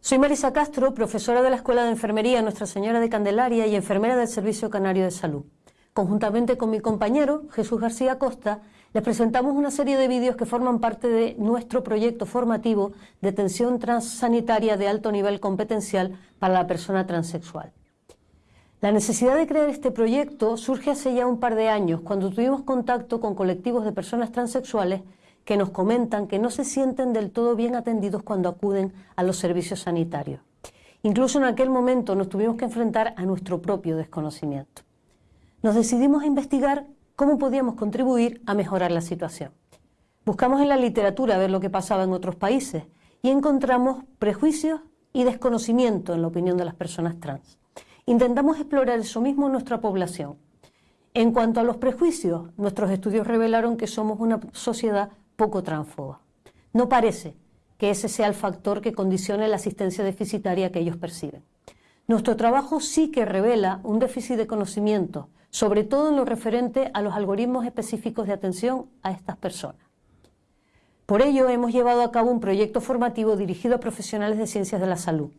Soy Marisa Castro, profesora de la Escuela de Enfermería Nuestra Señora de Candelaria y enfermera del Servicio Canario de Salud. Conjuntamente con mi compañero, Jesús García Costa, les presentamos una serie de vídeos que forman parte de nuestro proyecto formativo de atención transsanitaria de alto nivel competencial para la persona transexual. La necesidad de crear este proyecto surge hace ya un par de años, cuando tuvimos contacto con colectivos de personas transexuales que nos comentan que no se sienten del todo bien atendidos cuando acuden a los servicios sanitarios. Incluso en aquel momento nos tuvimos que enfrentar a nuestro propio desconocimiento. Nos decidimos a investigar cómo podíamos contribuir a mejorar la situación. Buscamos en la literatura ver lo que pasaba en otros países y encontramos prejuicios y desconocimiento en la opinión de las personas trans. Intentamos explorar eso mismo en nuestra población. En cuanto a los prejuicios, nuestros estudios revelaron que somos una sociedad poco transfoba. No parece que ese sea el factor que condicione la asistencia deficitaria que ellos perciben. Nuestro trabajo sí que revela un déficit de conocimiento, sobre todo en lo referente a los algoritmos específicos de atención a estas personas. Por ello, hemos llevado a cabo un proyecto formativo dirigido a profesionales de ciencias de la salud.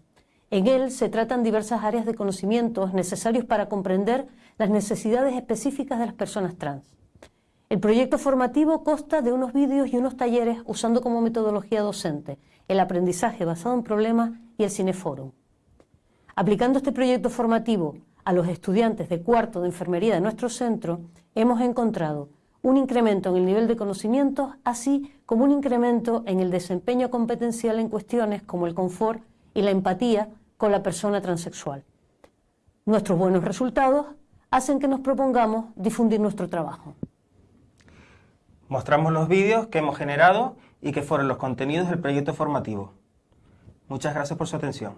En él se tratan diversas áreas de conocimientos necesarios para comprender las necesidades específicas de las personas trans. El proyecto formativo consta de unos vídeos y unos talleres usando como metodología docente el aprendizaje basado en problemas y el cineforum. Aplicando este proyecto formativo a los estudiantes de cuarto de enfermería de nuestro centro, hemos encontrado un incremento en el nivel de conocimientos, así como un incremento en el desempeño competencial en cuestiones como el confort y la empatía con la persona transexual. Nuestros buenos resultados hacen que nos propongamos difundir nuestro trabajo. Mostramos los vídeos que hemos generado y que fueron los contenidos del proyecto formativo. Muchas gracias por su atención.